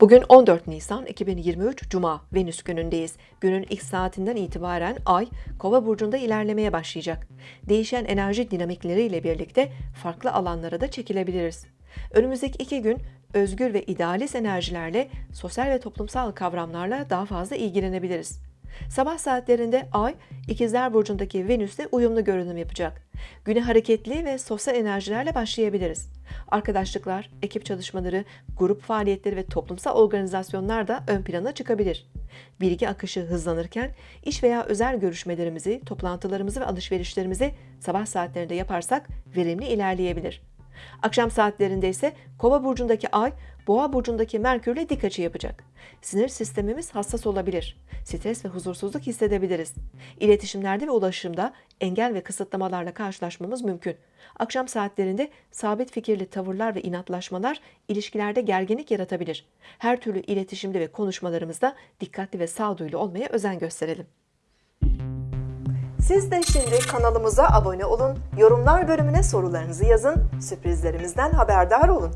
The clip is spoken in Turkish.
Bugün 14 Nisan 2023 Cuma Venüs günündeyiz. Günün ilk saatinden itibaren Ay Kova burcunda ilerlemeye başlayacak. Değişen enerji dinamikleriyle birlikte farklı alanlara da çekilebiliriz. Önümüzdeki iki gün özgür ve idealist enerjilerle sosyal ve toplumsal kavramlarla daha fazla ilgilenebiliriz. Sabah saatlerinde Ay, İkizler Burcu'ndaki Venüs'le uyumlu görünüm yapacak. Güne hareketli ve sosyal enerjilerle başlayabiliriz. Arkadaşlıklar, ekip çalışmaları, grup faaliyetleri ve toplumsal organizasyonlar da ön plana çıkabilir. Bilgi akışı hızlanırken iş veya özel görüşmelerimizi, toplantılarımızı ve alışverişlerimizi sabah saatlerinde yaparsak verimli ilerleyebilir. Akşam saatlerinde ise Kova burcundaki Ay, Boğa burcundaki Merkürle dik açı yapacak. Sinir sistemimiz hassas olabilir. Stres ve huzursuzluk hissedebiliriz. İletişimlerde ve ulaşımda engel ve kısıtlamalarla karşılaşmamız mümkün. Akşam saatlerinde sabit fikirli tavırlar ve inatlaşmalar ilişkilerde gerginlik yaratabilir. Her türlü iletişimde ve konuşmalarımızda dikkatli ve sağduyulu olmaya özen gösterelim. Siz de şimdi kanalımıza abone olun, yorumlar bölümüne sorularınızı yazın, sürprizlerimizden haberdar olun.